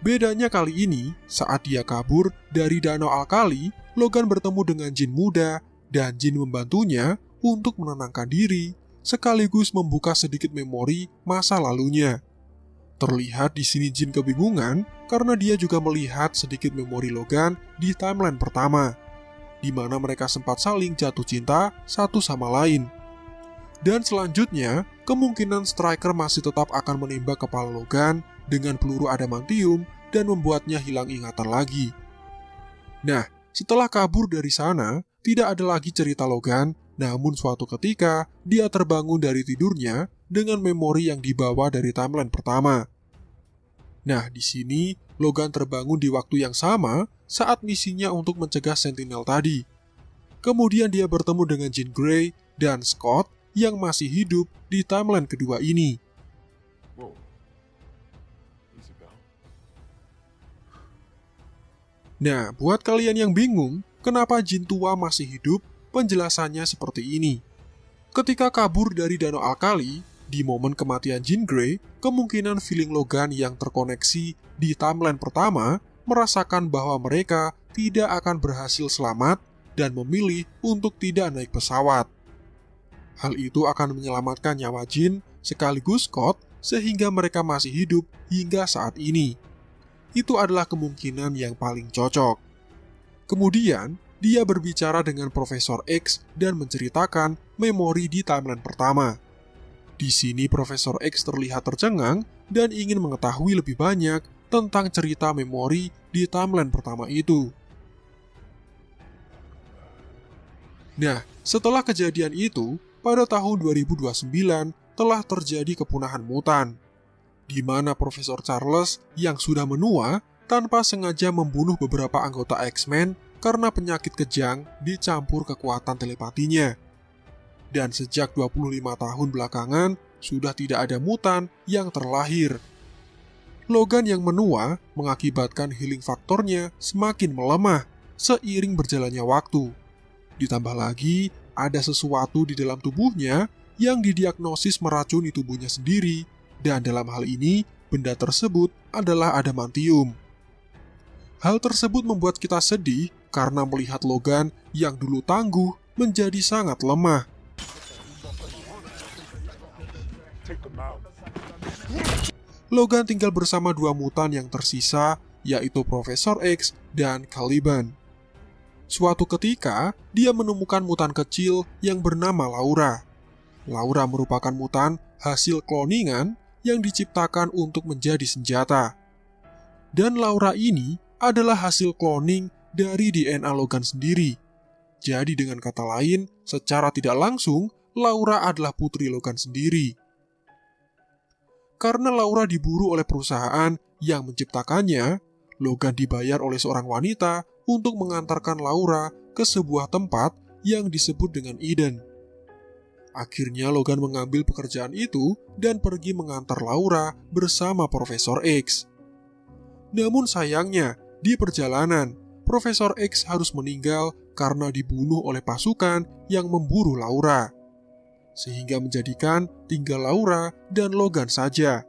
S1: Bedanya kali ini, saat dia kabur dari Danau Alkali, Logan bertemu dengan Jin muda dan Jin membantunya untuk menenangkan diri, sekaligus membuka sedikit memori masa lalunya. Terlihat di sini Jin kebingungan karena dia juga melihat sedikit memori Logan di timeline pertama, di mana mereka sempat saling jatuh cinta satu sama lain. Dan selanjutnya, kemungkinan Striker masih tetap akan menembak kepala Logan dengan peluru adamantium dan membuatnya hilang ingatan lagi. Nah, setelah kabur dari sana, tidak ada lagi cerita Logan, namun suatu ketika dia terbangun dari tidurnya dengan memori yang dibawa dari timeline pertama. Nah, di sini Logan terbangun di waktu yang sama saat misinya untuk mencegah Sentinel tadi. Kemudian dia bertemu dengan Jean Grey dan Scott yang masih hidup di timeline kedua ini. Nah, buat kalian yang bingung, kenapa jin tua masih hidup, penjelasannya seperti ini. Ketika kabur dari Danau Alkali, di momen kematian Jean Grey, kemungkinan feeling Logan yang terkoneksi di timeline pertama merasakan bahwa mereka tidak akan berhasil selamat dan memilih untuk tidak naik pesawat. Hal itu akan menyelamatkan nyawa Jin sekaligus Scott sehingga mereka masih hidup hingga saat ini itu adalah kemungkinan yang paling cocok. Kemudian, dia berbicara dengan Profesor X dan menceritakan memori di timeline pertama. Di sini Profesor X terlihat tercengang dan ingin mengetahui lebih banyak tentang cerita memori di timeline pertama itu. Nah, setelah kejadian itu, pada tahun 2029 telah terjadi kepunahan mutan, di mana Profesor Charles yang sudah menua tanpa sengaja membunuh beberapa anggota X-Men karena penyakit kejang dicampur kekuatan telepatinya. Dan sejak 25 tahun belakangan, sudah tidak ada mutan yang terlahir. Logan yang menua mengakibatkan healing faktornya semakin melemah seiring berjalannya waktu. Ditambah lagi, ada sesuatu di dalam tubuhnya yang didiagnosis meracuni tubuhnya sendiri, dan dalam hal ini, benda tersebut adalah adamantium. Hal tersebut membuat kita sedih karena melihat Logan yang dulu tangguh menjadi sangat lemah. Logan tinggal bersama dua mutan yang tersisa, yaitu Profesor X dan Caliban. Suatu ketika, dia menemukan mutan kecil yang bernama Laura. Laura merupakan mutan hasil kloningan yang diciptakan untuk menjadi senjata. Dan Laura ini adalah hasil cloning dari DNA Logan sendiri. Jadi dengan kata lain, secara tidak langsung, Laura adalah putri Logan sendiri. Karena Laura diburu oleh perusahaan yang menciptakannya, Logan dibayar oleh seorang wanita untuk mengantarkan Laura ke sebuah tempat yang disebut dengan Eden. Akhirnya Logan mengambil pekerjaan itu dan pergi mengantar Laura bersama Profesor X. Namun sayangnya, di perjalanan, Profesor X harus meninggal karena dibunuh oleh pasukan yang memburu Laura. Sehingga menjadikan tinggal Laura dan Logan saja.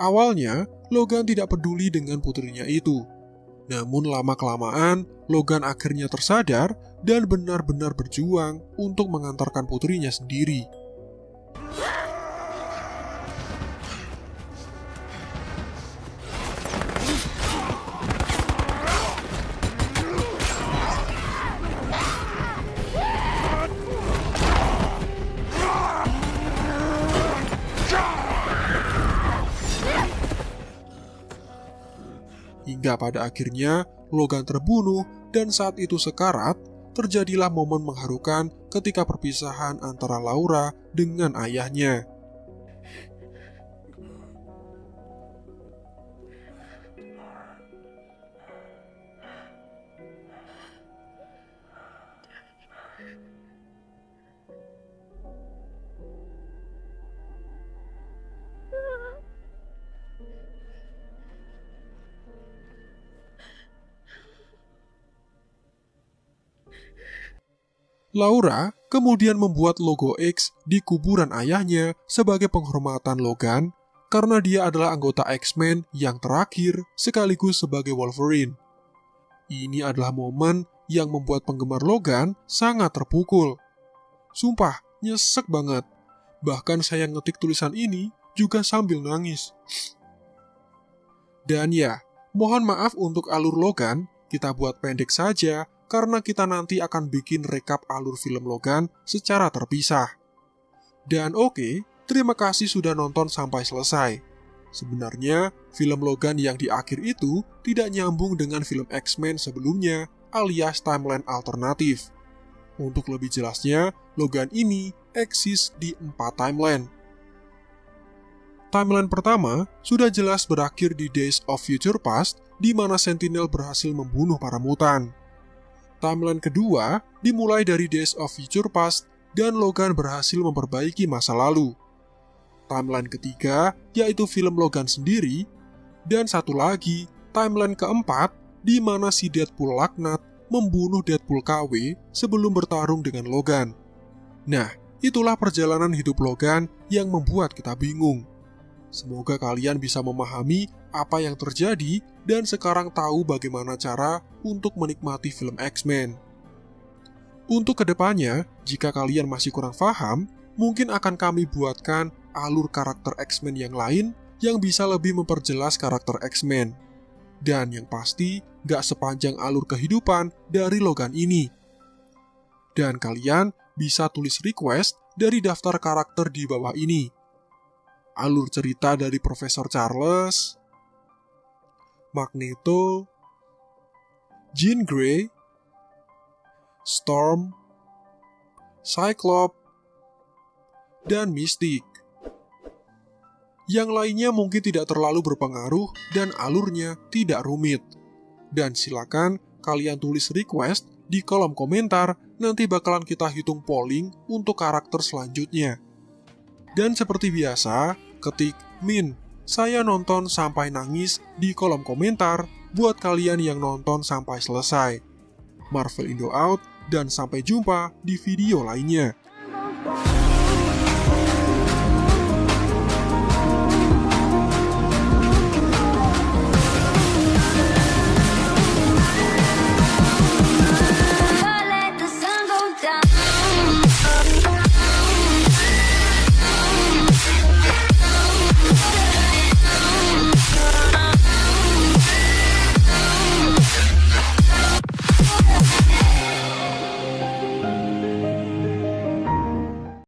S1: Awalnya, Logan tidak peduli dengan putrinya itu, namun lama-kelamaan, Logan akhirnya tersadar dan benar-benar berjuang untuk mengantarkan putrinya sendiri. Hingga pada akhirnya Logan terbunuh dan saat itu sekarat, terjadilah momen mengharukan ketika perpisahan antara Laura dengan ayahnya. Laura kemudian membuat logo X di kuburan ayahnya sebagai penghormatan Logan karena dia adalah anggota X-Men yang terakhir sekaligus sebagai Wolverine. Ini adalah momen yang membuat penggemar Logan sangat terpukul. Sumpah, nyesek banget. Bahkan saya ngetik tulisan ini juga sambil nangis. Dan ya, mohon maaf untuk alur Logan, kita buat pendek saja karena kita nanti akan bikin rekap alur film Logan secara terpisah. Dan oke, okay, terima kasih sudah nonton sampai selesai. Sebenarnya, film Logan yang di akhir itu tidak nyambung dengan film X-Men sebelumnya alias timeline alternatif. Untuk lebih jelasnya, Logan ini eksis di empat timeline. Timeline pertama sudah jelas berakhir di Days of Future Past, di mana Sentinel berhasil membunuh para mutan. Timeline kedua dimulai dari Days of Future Past dan Logan berhasil memperbaiki masa lalu. Timeline ketiga yaitu film Logan sendiri, dan satu lagi timeline keempat di mana si Deadpool laknat membunuh Deadpool KW sebelum bertarung dengan Logan. Nah, itulah perjalanan hidup Logan yang membuat kita bingung. Semoga kalian bisa memahami apa yang terjadi dan sekarang tahu bagaimana cara untuk menikmati film X-Men. Untuk ke depannya, jika kalian masih kurang paham, mungkin akan kami buatkan alur karakter X-Men yang lain yang bisa lebih memperjelas karakter X-Men. Dan yang pasti, gak sepanjang alur kehidupan dari Logan ini. Dan kalian bisa tulis request dari daftar karakter di bawah ini. Alur cerita dari Profesor Charles, Magneto, Jean Grey, Storm, Cyclops, dan Mystic. Yang lainnya mungkin tidak terlalu berpengaruh dan alurnya tidak rumit. Dan silakan kalian tulis request di kolom komentar, nanti bakalan kita hitung polling untuk karakter selanjutnya. Dan seperti biasa, ketik min saya nonton sampai nangis di kolom komentar buat kalian yang nonton sampai selesai. Marvel Indo out dan sampai jumpa di video lainnya.